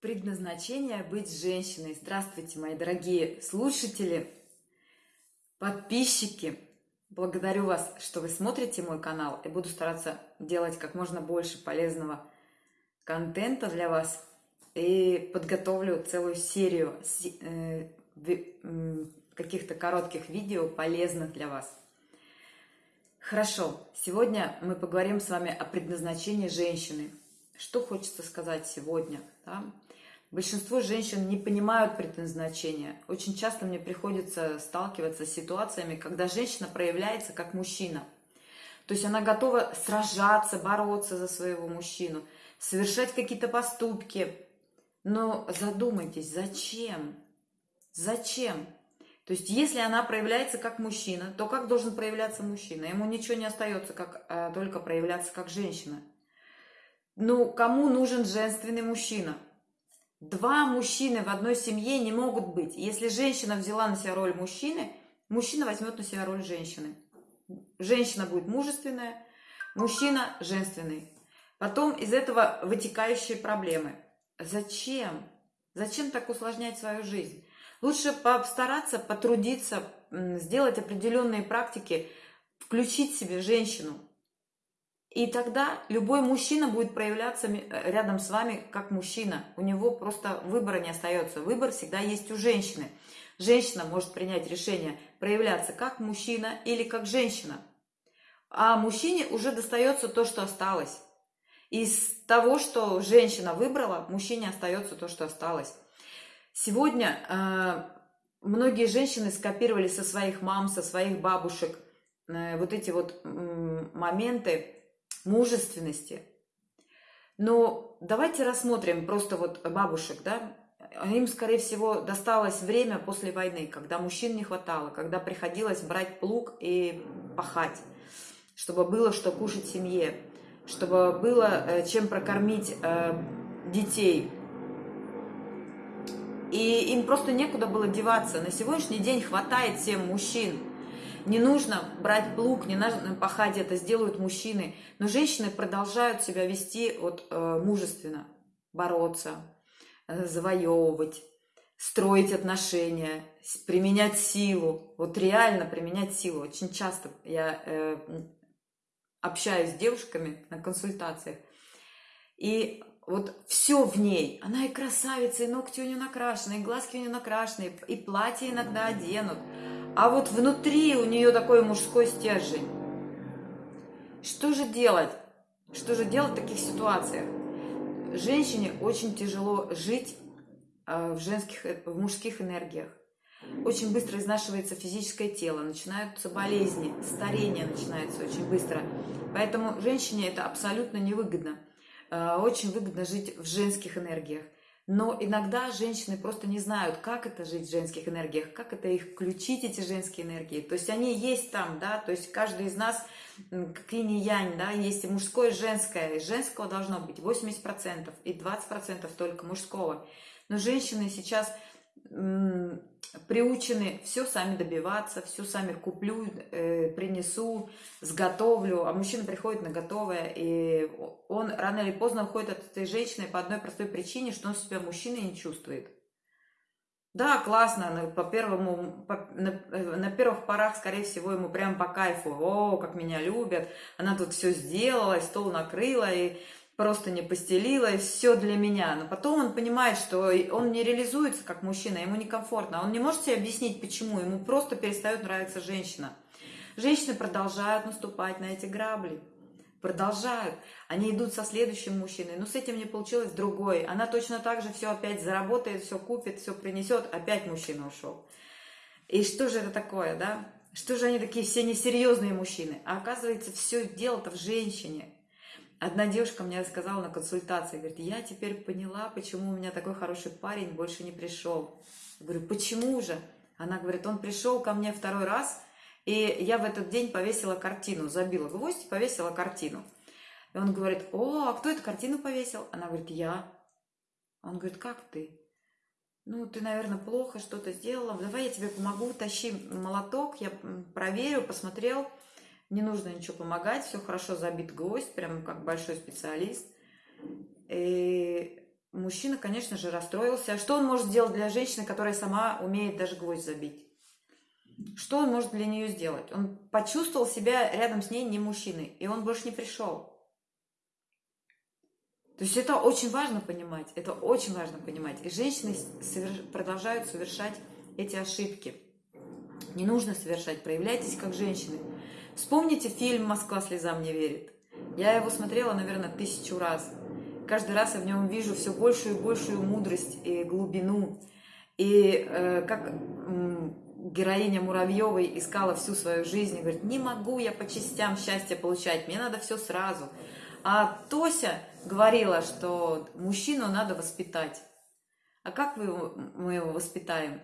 Предназначение быть женщиной. Здравствуйте, мои дорогие слушатели, подписчики. Благодарю вас, что вы смотрите мой канал и буду стараться делать как можно больше полезного контента для вас. И подготовлю целую серию э, каких-то коротких видео полезных для вас. Хорошо, сегодня мы поговорим с вами о предназначении женщины. Что хочется сказать сегодня? Да? Большинство женщин не понимают предназначения. Очень часто мне приходится сталкиваться с ситуациями, когда женщина проявляется как мужчина. То есть она готова сражаться, бороться за своего мужчину, совершать какие-то поступки. Но задумайтесь, зачем? Зачем? То есть, если она проявляется как мужчина, то как должен проявляться мужчина? Ему ничего не остается, как а, только проявляться как женщина. Ну, кому нужен женственный мужчина? Два мужчины в одной семье не могут быть. Если женщина взяла на себя роль мужчины, мужчина возьмет на себя роль женщины. Женщина будет мужественная, мужчина женственный. Потом из этого вытекающие проблемы. Зачем? Зачем так усложнять свою жизнь? Лучше постараться, потрудиться, сделать определенные практики, включить себе женщину. И тогда любой мужчина будет проявляться э, рядом с вами как мужчина. У него просто выбора не остается. Выбор всегда есть у женщины. Женщина может принять решение проявляться как мужчина или как женщина. А мужчине уже достается то, что осталось. Из того, что женщина выбрала, мужчине остается то, что осталось. Сегодня э, многие женщины скопировали со своих мам, со своих бабушек э, вот эти вот э, моменты мужественности. Но давайте рассмотрим просто вот бабушек, да, им, скорее всего, досталось время после войны, когда мужчин не хватало, когда приходилось брать плуг и пахать, чтобы было что кушать семье, чтобы было э, чем прокормить э, детей, и им просто некуда было деваться. На сегодняшний день хватает всем мужчин. Не нужно брать плуг, не нужно пахать, это сделают мужчины. Но женщины продолжают себя вести вот, э, мужественно, бороться, э, завоевывать, строить отношения, применять силу. Вот реально применять силу. Очень часто я э, общаюсь с девушками на консультациях. И вот все в ней. Она и красавица, и ногти у нее накрашены, и глазки у нее накрашены, и платье иногда оденут. А вот внутри у нее такой мужской стержень. Что же делать? Что же делать в таких ситуациях? Женщине очень тяжело жить э, в, женских, в мужских энергиях. Очень быстро изнашивается физическое тело, начинаются болезни, старение начинается очень быстро. Поэтому женщине это абсолютно невыгодно. Э, очень выгодно жить в женских энергиях. Но иногда женщины просто не знают, как это жить в женских энергиях, как это их включить, эти женские энергии. То есть они есть там, да, то есть каждый из нас, как инь-янь, да, есть и мужское, и женское. И женского должно быть 80%, и 20% только мужского. Но женщины сейчас приучены все сами добиваться, все сами куплю, э, принесу, сготовлю, а мужчина приходит на готовое, и он рано или поздно уходит от этой женщины по одной простой причине, что он себя мужчиной не чувствует. Да, классно, по первому, по, на, на первых порах, скорее всего, ему прям по кайфу, о, как меня любят, она тут все сделала, стол накрыла, и просто не постелила, и все для меня. Но потом он понимает, что он не реализуется как мужчина, ему некомфортно. Он не может себе объяснить, почему. Ему просто перестает нравиться женщина. Женщины продолжают наступать на эти грабли. Продолжают. Они идут со следующим мужчиной. Но с этим не получилось другой. Она точно так же все опять заработает, все купит, все принесет. Опять мужчина ушел. И что же это такое, да? Что же они такие все несерьезные мужчины? А оказывается, все дело-то в женщине. Одна девушка мне рассказала на консультации, говорит, я теперь поняла, почему у меня такой хороший парень больше не пришел. Я говорю, почему же? Она говорит, он пришел ко мне второй раз, и я в этот день повесила картину, забила гвоздь, повесила картину. И он говорит, о, а кто эту картину повесил? Она говорит, я. Он говорит, как ты? Ну, ты, наверное, плохо что-то сделала. Давай я тебе помогу, тащи молоток, я проверю, посмотрел не нужно ничего помогать, все хорошо забит гвоздь, прям как большой специалист. И мужчина, конечно же, расстроился. Что он может сделать для женщины, которая сама умеет даже гвоздь забить? Что он может для нее сделать? Он почувствовал себя рядом с ней не мужчиной, и он больше не пришел. То есть это очень важно понимать, это очень важно понимать. И женщины соверш... продолжают совершать эти ошибки. Не нужно совершать, проявляйтесь как женщины. Вспомните фильм «Москва слезам не верит». Я его смотрела, наверное, тысячу раз. Каждый раз я в нем вижу все большую и большую мудрость и глубину. И э, как э, героиня Муравьевой искала всю свою жизнь и говорит, не могу я по частям счастье получать, мне надо все сразу. А Тося говорила, что мужчину надо воспитать. А как мы его, мы его воспитаем?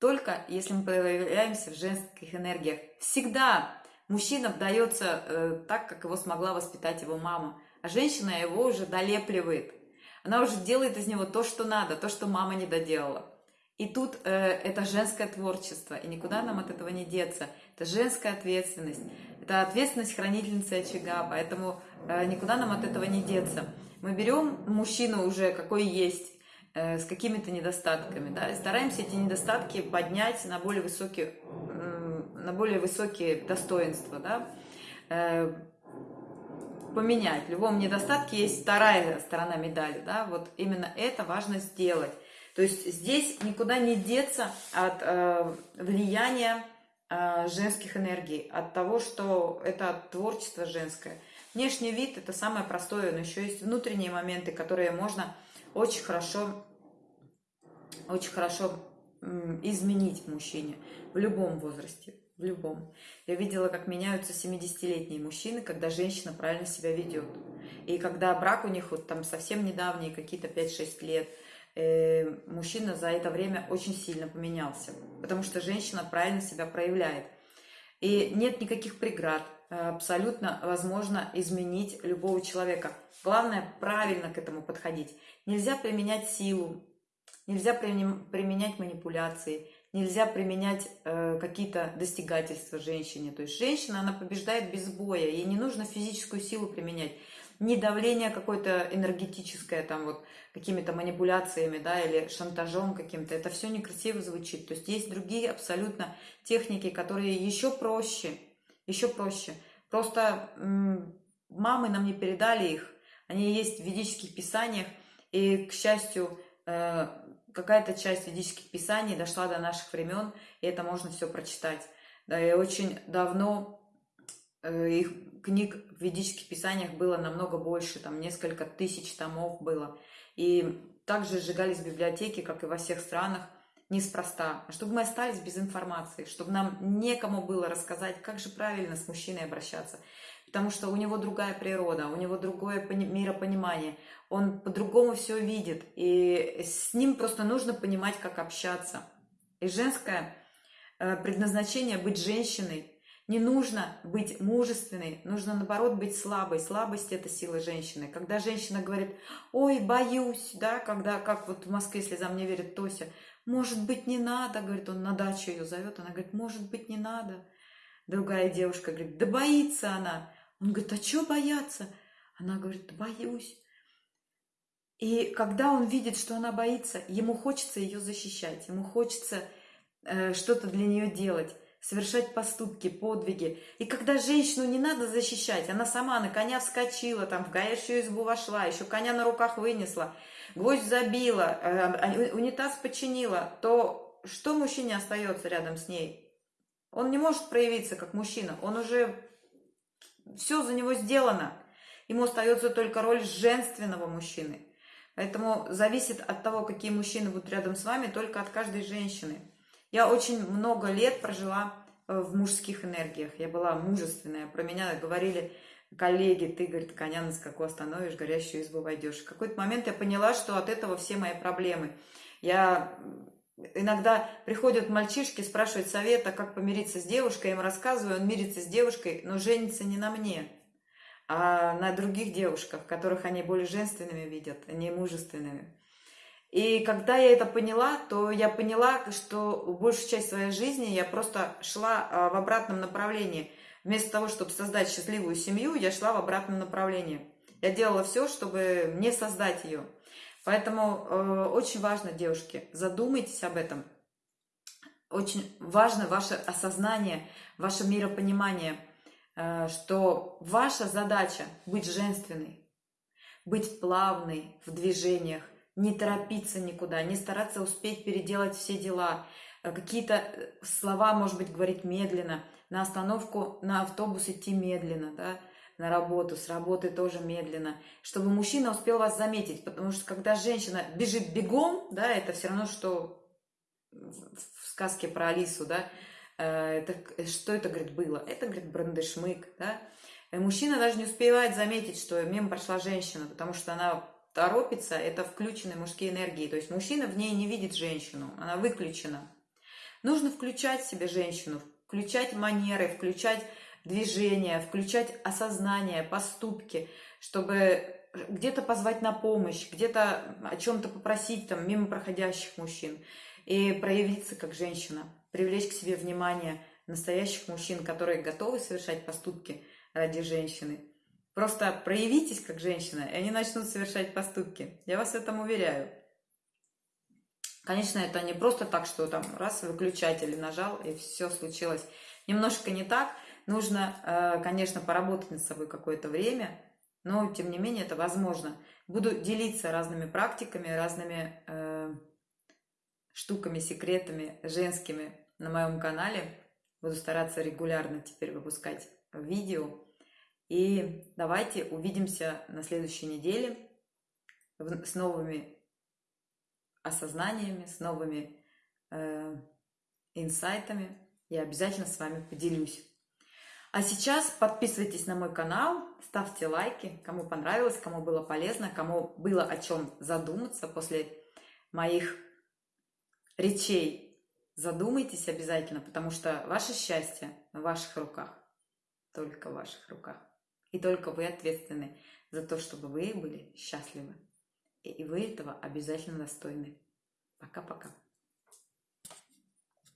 Только если мы проявляемся в женских энергиях. Всегда мужчина вдается э, так, как его смогла воспитать его мама. А женщина его уже долепливает. Она уже делает из него то, что надо, то, что мама не доделала. И тут э, это женское творчество, и никуда нам от этого не деться. Это женская ответственность, это ответственность хранительницы очага, поэтому э, никуда нам от этого не деться. Мы берем мужчину уже какой есть, э, с какими-то недостатками, да, и стараемся эти недостатки поднять на более высокие, э, на более высокие достоинства, да, э, поменять. В любом недостатке есть вторая сторона медали, да, вот именно это важно сделать. То есть здесь никуда не деться от э, влияния э, женских энергий, от того, что это творчество женское. Внешний вид это самое простое, но еще есть внутренние моменты, которые можно очень хорошо, очень хорошо изменить мужчине в любом возрасте, в любом. Я видела, как меняются 70-летние мужчины, когда женщина правильно себя ведет. И когда брак у них вот там совсем недавние, какие-то 5-6 лет – э, мужчина за это время очень сильно поменялся, потому что женщина правильно себя проявляет. И нет никаких преград, э, абсолютно возможно изменить любого человека. Главное правильно к этому подходить. Нельзя применять силу, нельзя применять манипуляции, нельзя применять э, какие-то достигательства женщине. То есть женщина, она побеждает без боя, ей не нужно физическую силу применять не давление какое-то энергетическое, там вот какими-то манипуляциями, да, или шантажом каким-то. Это все некрасиво звучит. То есть есть другие абсолютно техники, которые еще проще, еще проще. Просто мамы нам не передали их, они есть в ведических писаниях, и, к счастью, э, какая-то часть ведических писаний дошла до наших времен, и это можно все прочитать. Да, и очень давно Э, их книг в ведических писаниях было намного больше, там несколько тысяч томов было. И также сжигались библиотеки, как и во всех странах, неспроста. А чтобы мы остались без информации, чтобы нам некому было рассказать, как же правильно с мужчиной обращаться. Потому что у него другая природа, у него другое миропонимание, он по-другому все видит. И с ним просто нужно понимать, как общаться. И женское э, предназначение быть женщиной, не нужно быть мужественной, нужно наоборот быть слабой. Слабость – это сила женщины. Когда женщина говорит, ой, боюсь, да, когда, как вот в Москве слезам не верит Тося, может быть, не надо, говорит, он на дачу ее зовет, она говорит, может быть, не надо. Другая девушка говорит, да боится она. Он говорит, а что бояться? Она говорит, боюсь. И когда он видит, что она боится, ему хочется ее защищать, ему хочется э, что-то для нее делать совершать поступки, подвиги. И когда женщину не надо защищать, она сама на коня вскочила, там в горящую избу вошла, еще коня на руках вынесла, гвоздь забила, э, а, унитаз починила, то что мужчине остается рядом с ней? Он не может проявиться как мужчина, он уже все за него сделано. Ему остается только роль женственного мужчины. Поэтому зависит от того, какие мужчины будут рядом с вами, только от каждой женщины. Я очень много лет прожила э, в мужских энергиях. Я была мужественная. Про меня говорили коллеги, ты, говорит, коня на скаку остановишь, горящую избу войдешь. В какой-то момент я поняла, что от этого все мои проблемы. Я иногда приходят мальчишки, спрашивают совета, как помириться с девушкой, я им рассказываю, он мирится с девушкой, но женится не на мне, а на других девушках, которых они более женственными видят, а не мужественными. И когда я это поняла, то я поняла, что большую часть своей жизни я просто шла а, в обратном направлении. Вместо того, чтобы создать счастливую семью, я шла в обратном направлении. Я делала все, чтобы не создать ее. Поэтому э, очень важно, девушки, задумайтесь об этом. Очень важно ваше осознание, ваше миропонимание, э, что ваша задача быть женственной, быть плавной в движениях, не торопиться никуда, не стараться успеть переделать все дела, э, какие-то э, слова, может быть, говорить медленно, на остановку, на автобус идти медленно, да, на работу, с работы тоже медленно, чтобы мужчина успел вас заметить, потому что когда женщина бежит бегом, да, это все равно, что в сказке про Алису, да, э, это, что это, говорит, было? Это, говорит, брандешмык, да, и мужчина даже не успевает заметить, что мимо прошла женщина, потому что она торопится, это включенные мужские энергии, то есть мужчина в ней не видит женщину, она выключена. Нужно включать в себе женщину, включать манеры, включать движение, включать осознание, поступки, чтобы где-то позвать на помощь, где-то о чем-то попросить там мимо проходящих мужчин и проявиться как женщина, привлечь к себе внимание настоящих мужчин, которые готовы совершать поступки ради женщины. Просто проявитесь как женщина, и они начнут совершать поступки. Я вас в этом уверяю. Конечно, это не просто так, что там раз выключатель нажал, и все случилось. Немножко не так, Нужно, э, конечно, поработать над собой какое-то время, но, тем не менее, это возможно. Буду делиться разными практиками, разными э, штуками, секретами женскими на моем канале. Буду стараться регулярно теперь выпускать видео. И давайте увидимся на следующей неделе с новыми осознаниями, с новыми э, инсайтами. Я обязательно с вами поделюсь. А сейчас подписывайтесь на мой канал, ставьте лайки, кому понравилось, кому было полезно, кому было о чем задуматься после моих речей. Задумайтесь обязательно, потому что ваше счастье в ваших руках, только в ваших руках. И только вы ответственны за то, чтобы вы были счастливы. И вы этого обязательно достойны. Пока-пока.